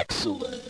Excellent.